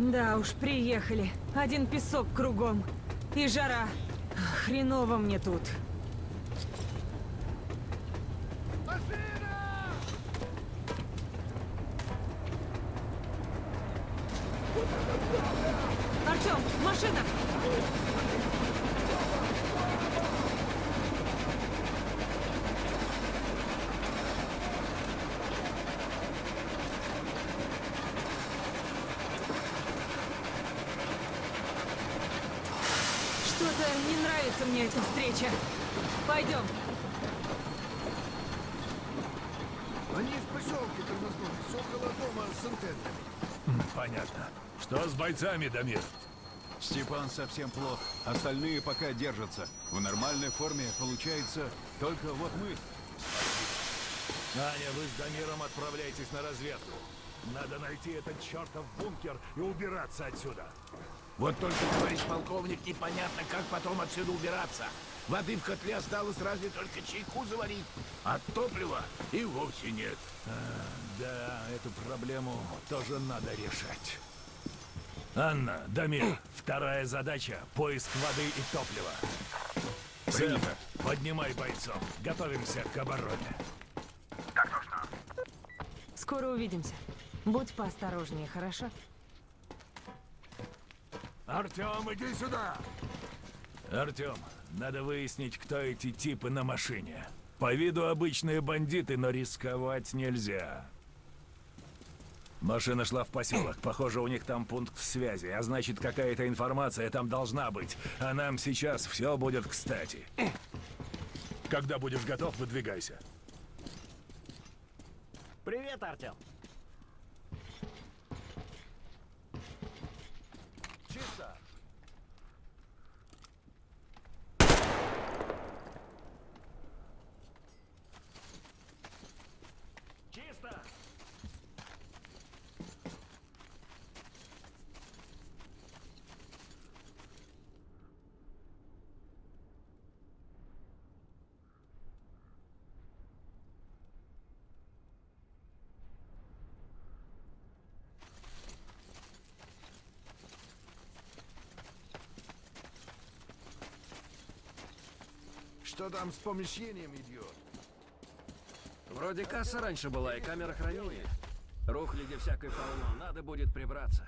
Да уж, приехали. Один песок кругом. И жара. Хреново мне тут. Артем, машина! Что-то не нравится мне эта встреча. Пойдем. Они в поселке тормознулись, около дома с антенной. Понятно. Что с бойцами, Дамир? Степан совсем плох. Остальные пока держатся. В нормальной форме получается только вот мы. Аня, вы с Дамиром отправляйтесь на разведку. Надо найти этот чертов бункер и убираться отсюда. Вот только, товарищ полковник, непонятно, как потом отсюда убираться. Воды в котле осталось разве только чайку заварить, а топлива и вовсе нет. Да, эту проблему тоже надо решать. Анна, Дамир, вторая задача — поиск воды и топлива. Сэм, поднимай бойцов. Готовимся к обороне. Скоро увидимся. Будь поосторожнее, хорошо? Артем, иди сюда! Артем, надо выяснить, кто эти типы на машине. По виду обычные бандиты, но рисковать нельзя. Машина шла в поселок. Похоже, у них там пункт связи, а значит, какая-то информация там должна быть. А нам сейчас все будет кстати. Когда будешь готов, выдвигайся. Привет, Артем. Что там с помещением идет? Вроде касса раньше была и камера хранения. Рухляди всякой полно, надо будет прибраться.